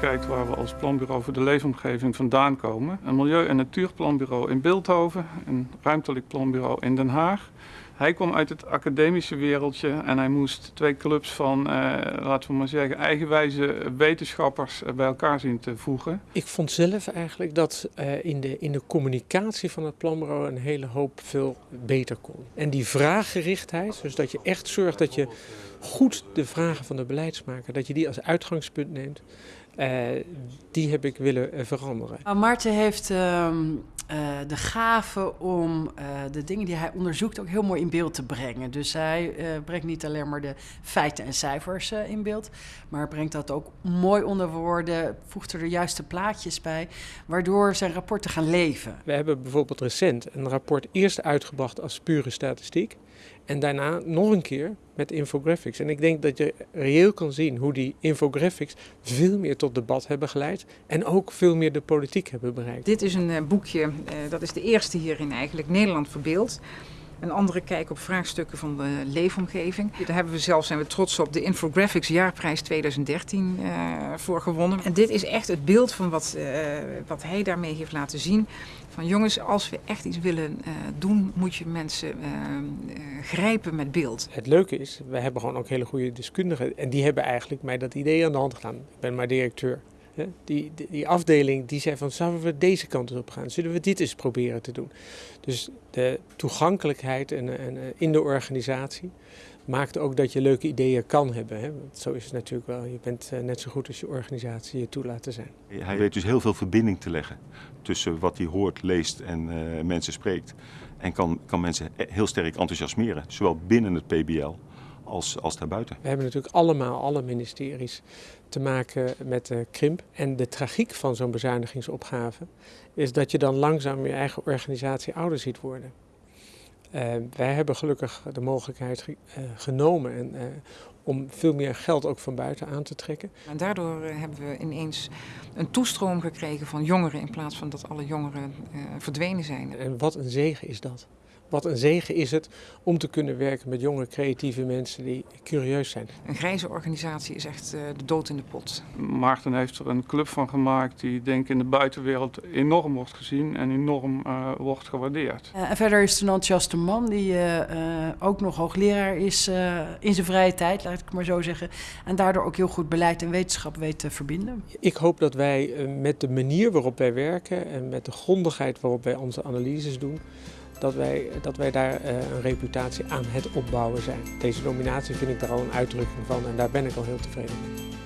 kijkt waar we als planbureau voor de leefomgeving vandaan komen. Een milieu- en natuurplanbureau in Beeldhoven, een ruimtelijk planbureau in Den Haag. Hij kwam uit het academische wereldje en hij moest twee clubs van, eh, laten we maar zeggen, eigenwijze wetenschappers bij elkaar zien te voegen. Ik vond zelf eigenlijk dat uh, in, de, in de communicatie van het planbureau een hele hoop veel beter kon. En die vraaggerichtheid, dus dat je echt zorgt dat je goed de vragen van de beleidsmaker, dat je die als uitgangspunt neemt, uh, die heb ik willen veranderen. Nou, Maarten heeft uh, de gave om uh, de dingen die hij onderzoekt ook heel mooi in beeld te brengen. Dus hij uh, brengt niet alleen maar de feiten en cijfers in beeld, maar brengt dat ook mooi onder woorden, voegt er de juiste plaatjes bij, waardoor zijn rapporten gaan leven. We hebben bijvoorbeeld recent een rapport eerst uitgebracht als pure statistiek. En daarna nog een keer met infographics. En ik denk dat je reëel kan zien hoe die infographics veel meer tot debat hebben geleid. En ook veel meer de politiek hebben bereikt. Dit is een uh, boekje, uh, dat is de eerste hierin eigenlijk, Nederland verbeeld. Een andere kijk op vraagstukken van de leefomgeving. Daar hebben we zelf, zijn we trots op, de Infographics Jaarprijs 2013 uh, voor gewonnen. En dit is echt het beeld van wat, wat hij daarmee heeft laten zien. Van jongens, als we echt iets willen uh, doen, moet je mensen grijpen met beeld. Het leuke is, we hebben gewoon ook hele goede deskundigen. En die hebben eigenlijk mij dat idee aan de hand gedaan. Ik ben maar directeur. Die, die, die, afdeling die zei van, zouden we deze kant op gaan? Zullen we dit eens proberen te doen? Dus de toegankelijkheid en, en, in de organisatie maakt ook dat je leuke ideeën kan hebben. Hè? Want zo is het natuurlijk wel. Je bent uh, net zo goed als je organisatie je toelaat te zijn. Hij weet dus heel veel verbinding te leggen tussen wat hij hoort, leest en uh, mensen spreekt. En kan, kan mensen heel sterk enthousiasmeren, zowel binnen het PBL als, als daarbuiten. We hebben natuurlijk allemaal, alle ministeries, te maken met de krimp. En de tragiek van zo'n bezuinigingsopgave is dat je dan langzaam je eigen organisatie ouder ziet worden. Uh, wij hebben gelukkig de mogelijkheid ge uh, genomen en, uh, om veel meer geld ook van buiten aan te trekken. En daardoor hebben we ineens een toestroom gekregen van jongeren in plaats van dat alle jongeren verdwenen zijn. En wat een zegen is dat. Wat een zegen is het om te kunnen werken met jonge, creatieve mensen die curieus zijn. Een grijze organisatie is echt uh, de dood in de pot. Maarten heeft er een club van gemaakt die denk ik in de buitenwereld enorm wordt gezien en enorm uh, wordt gewaardeerd. Uh, en verder is het een enthousiaste man die ook nog hoogleraar is in zijn vrije tijd, ik maar zo zeggen. En daardoor ook heel goed beleid en wetenschap weet te verbinden. Ik hoop dat wij met de manier waarop wij werken en met de grondigheid waarop wij onze analyses doen, dat wij, dat wij daar uh, een reputatie aan het opbouwen zijn. Deze nominatie vind ik daar al een uitdrukking van en daar ben ik al heel tevreden mee.